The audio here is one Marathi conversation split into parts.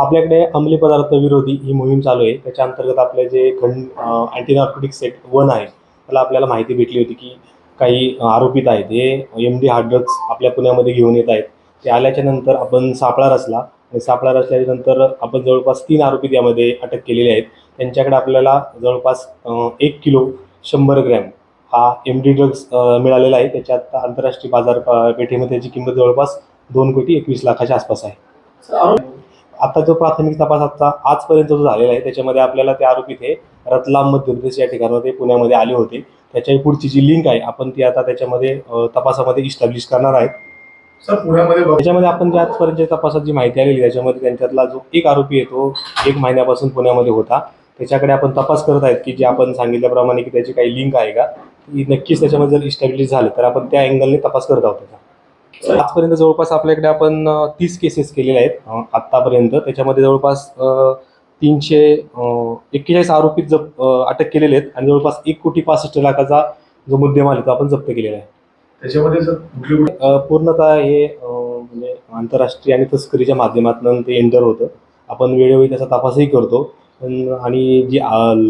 आपल्याकडे अंमली पदार्थ विरोधी ही मोहीम चालू आहे. त्याच्या अंतर्गत आपले जे खंड अँटीनॉर्कोटिक सेट वन आहे त्याला आपल्याला माहिती भेटली होती की काही आरोपित आहेत. हे एम डी हार्ड ड्रग्स आपल्या पुण्यामध्ये घेऊन येत आहेत. ते आल्याच्यानंतर आपण सापळा रचला आणि सापळा रचल्याच्या नंतर आपण जवळपास तीन आरोपी यामध्ये अटक केलेले आहेत. त्यांच्याकडे आपल्याला जवळपास एक किलो शंभर ग्रॅम हा एम डी ड्रग्स मिळालेला आहे. त्याच्यात आंतरराष्ट्रीय बाजारपेठेमध्ये त्याची किंमत जवळपास दोन कोटी एकवीस लाखाच्या आसपास आहे. आता जो प्राथमिक तपास आता आजपर्यंत जो झालेला आहे त्याच्यामध्ये आपल्याला ते आरोपी हे रतलाम मध्य प्रदेश या ठिकाणामध्ये पुण्यामध्ये आले होते. त्याच्या पुढची जी लिंक आहे आपण ती आता त्याच्यामध्ये तपासामध्ये इस्टॅब्लिश करणार आहेत. सर पुण्यामध्ये त्याच्यामध्ये आपण ज्या आजपर्यंत तपासात जी माहिती आलेली त्याच्यामध्ये त्यांच्यातला जो एक आरोपी आहे तो एक महिन्यापासून पुण्यामध्ये होता. त्याच्याकडे आपण तपास करत आहेत की जे आपण सांगितल्याप्रमाणे की त्याची काही लिंक आहे का ती नक्कीच त्याच्यामध्ये जर इस्टॅब्लिश झालं तर आपण त्या अँगलने तपास करत आहोत त्याचा. आजपर्यंत जवळपास आपल्याकडे आपण तीस केसेस केलेल्या आहेत आत्तापर्यंत. त्याच्यामध्ये जवळपास तीनशे एक्केचाळीस आरोपी जप अटक केलेले आहेत आणि जवळपास एक कोटी पासष्ट लाखाचा जो मुद्देमाल आहे तो आपण जप्त केलेला आहे. त्याच्यामध्ये सर पूर्णतः हे म्हणजे आंतरराष्ट्रीय आणि तस्करीच्या माध्यमातून ते एंटर होतं. आपण वेळोवेळी त्याचा तपासही करतो. पण आणि जी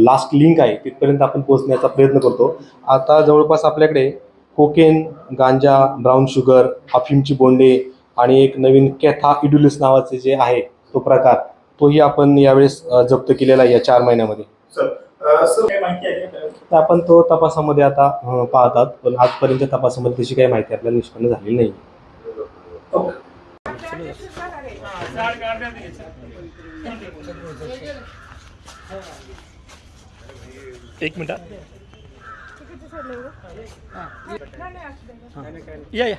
लास्ट लिंक आहे तिथपर्यंत आपण पोहोचण्याचा प्रयत्न करतो. आता जवळपास आपल्याकडे कोकेन गांजा ब्राऊन शुगर अफीमची बोंडे आणि एक नवीन कॅथा इडुलिस नावाचे जे आहे तो प्रकार तोही आपण यावेळेस जप्त केलेला आहे या चार महिन्यामध्ये सर अं, सर काय माहिती आहे का? तर आपण तो तपासामध्ये आता पाहतात पण आजपर्यंत तपासामध्ये तशी काही माहिती आपल्याला निष्पन्न झालेली नाही ओके. एक मिनिट iya या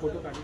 फोटो काढले